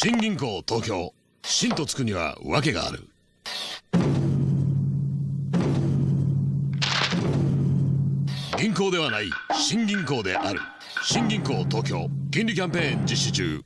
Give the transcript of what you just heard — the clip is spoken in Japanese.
新銀行東京。新とつくには訳がある。銀行ではない新銀行である。新銀行東京。金利キャンペーン実施中。